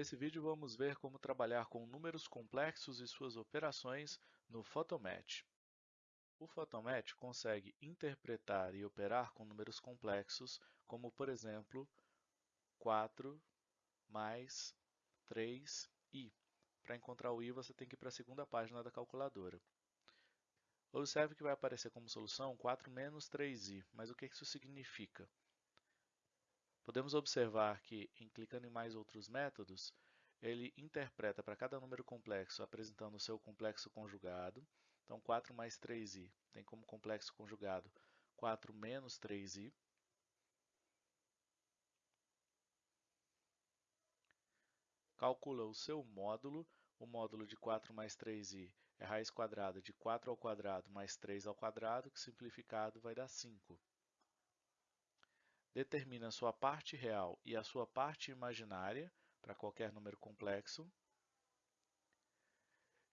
Nesse vídeo vamos ver como trabalhar com números complexos e suas operações no Photomatch. O Photomatch consegue interpretar e operar com números complexos, como por exemplo 4 mais 3i. Para encontrar o i, você tem que ir para a segunda página da calculadora. Observe que vai aparecer como solução 4 menos 3i, mas o que isso significa? Podemos observar que, em clicando em mais outros métodos, ele interpreta para cada número complexo apresentando o seu complexo conjugado. Então, 4 mais 3i tem como complexo conjugado 4 menos 3i. Calcula o seu módulo. O módulo de 4 mais 3i é raiz quadrada de 4 ao quadrado mais 3 ao quadrado, que simplificado vai dar 5 determina sua parte real e a sua parte imaginária para qualquer número complexo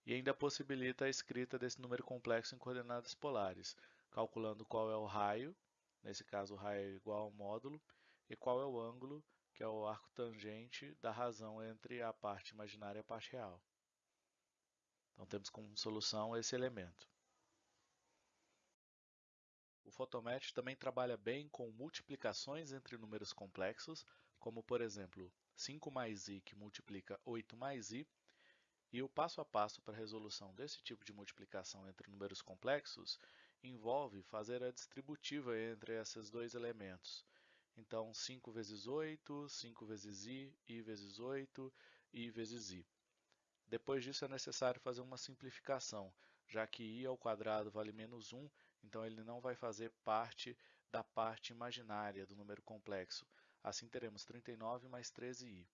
e ainda possibilita a escrita desse número complexo em coordenadas polares, calculando qual é o raio, nesse caso o raio é igual ao módulo, e qual é o ângulo, que é o arco tangente da razão entre a parte imaginária e a parte real. Então temos como solução esse elemento. O Photomatch também trabalha bem com multiplicações entre números complexos, como por exemplo 5 mais i que multiplica 8 mais i, e o passo a passo para a resolução desse tipo de multiplicação entre números complexos envolve fazer a distributiva entre esses dois elementos. Então, 5 vezes 8, 5 vezes i, i vezes 8, i vezes i. Depois disso é necessário fazer uma simplificação, já que i ao quadrado vale menos 1, então ele não vai fazer parte da parte imaginária do número complexo. Assim teremos 39 mais 13i.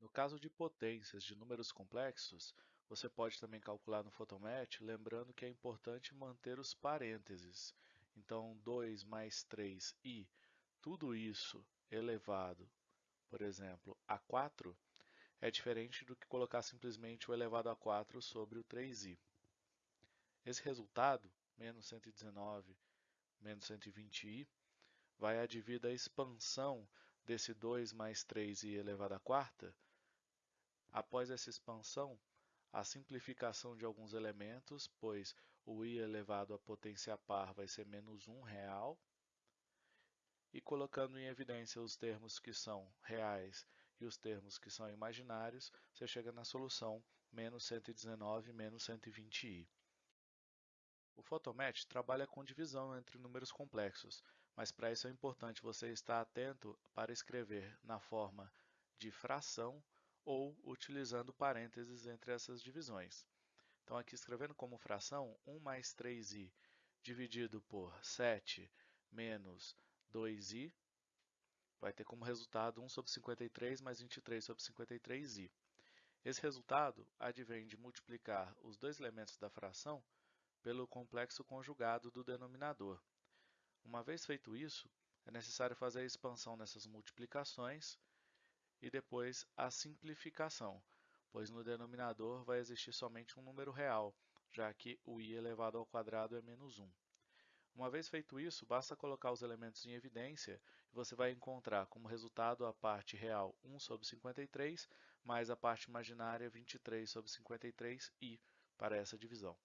No caso de potências de números complexos, você pode também calcular no Photomatch, lembrando que é importante manter os parênteses. Então, 2 mais 3i, tudo isso elevado, por exemplo, a 4, é diferente do que colocar simplesmente o elevado a 4 sobre o 3i. Esse resultado, menos 119 menos 120i, vai advir da expansão desse 2 mais 3i elevado à quarta. Após essa expansão, a simplificação de alguns elementos, pois o i elevado à potência par vai ser menos 1 real, e colocando em evidência os termos que são reais e os termos que são imaginários, você chega na solução menos 119 menos 120i. O Photomatch trabalha com divisão entre números complexos, mas para isso é importante você estar atento para escrever na forma de fração ou utilizando parênteses entre essas divisões. Então, aqui escrevendo como fração, 1 mais 3i dividido por 7 menos 2i, vai ter como resultado 1 sobre 53 mais 23 sobre 53i. Esse resultado advém de multiplicar os dois elementos da fração pelo complexo conjugado do denominador. Uma vez feito isso, é necessário fazer a expansão nessas multiplicações e depois a simplificação, pois no denominador vai existir somente um número real, já que o i elevado ao quadrado é menos 1. Uma vez feito isso, basta colocar os elementos em evidência e você vai encontrar como resultado a parte real 1 sobre 53 mais a parte imaginária 23 sobre 53i para essa divisão.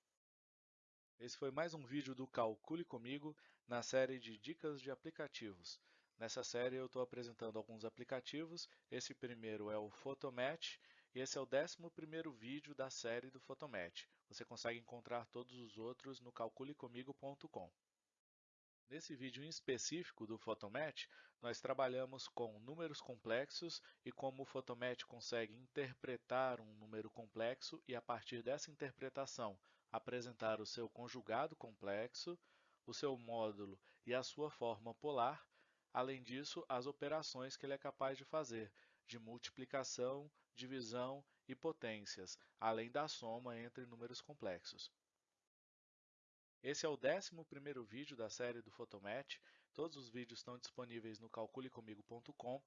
Esse foi mais um vídeo do Calcule Comigo na série de dicas de aplicativos. Nessa série eu estou apresentando alguns aplicativos, esse primeiro é o Photomatch e esse é o 11º vídeo da série do Photomatch. Você consegue encontrar todos os outros no calculecomigo.com. Nesse vídeo em específico do Photomatch, nós trabalhamos com números complexos e como o Photomatch consegue interpretar um número complexo e, a partir dessa interpretação, apresentar o seu conjugado complexo, o seu módulo e a sua forma polar, além disso, as operações que ele é capaz de fazer, de multiplicação, divisão e potências, além da soma entre números complexos. Esse é o 11º vídeo da série do Photomatch. Todos os vídeos estão disponíveis no calculecomigo.com.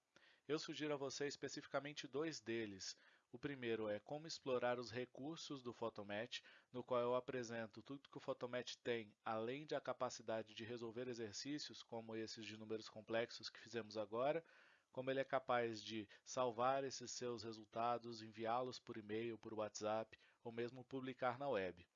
Eu sugiro a você especificamente dois deles. O primeiro é como explorar os recursos do Photomatch, no qual eu apresento tudo que o Photomatch tem, além da capacidade de resolver exercícios, como esses de números complexos que fizemos agora, como ele é capaz de salvar esses seus resultados, enviá-los por e-mail, por WhatsApp ou mesmo publicar na web.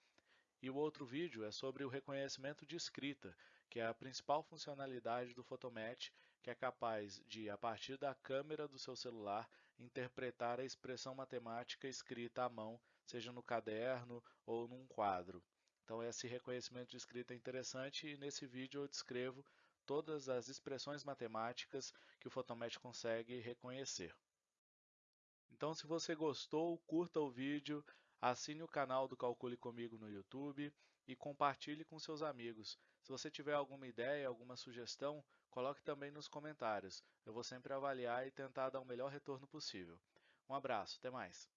E o outro vídeo é sobre o reconhecimento de escrita, que é a principal funcionalidade do Photomatch, que é capaz de, a partir da câmera do seu celular, interpretar a expressão matemática escrita à mão, seja no caderno ou num quadro. Então esse reconhecimento de escrita é interessante e nesse vídeo eu descrevo todas as expressões matemáticas que o Photomatch consegue reconhecer. Então se você gostou, curta o vídeo, Assine o canal do Calcule Comigo no YouTube e compartilhe com seus amigos. Se você tiver alguma ideia, alguma sugestão, coloque também nos comentários. Eu vou sempre avaliar e tentar dar o melhor retorno possível. Um abraço, até mais!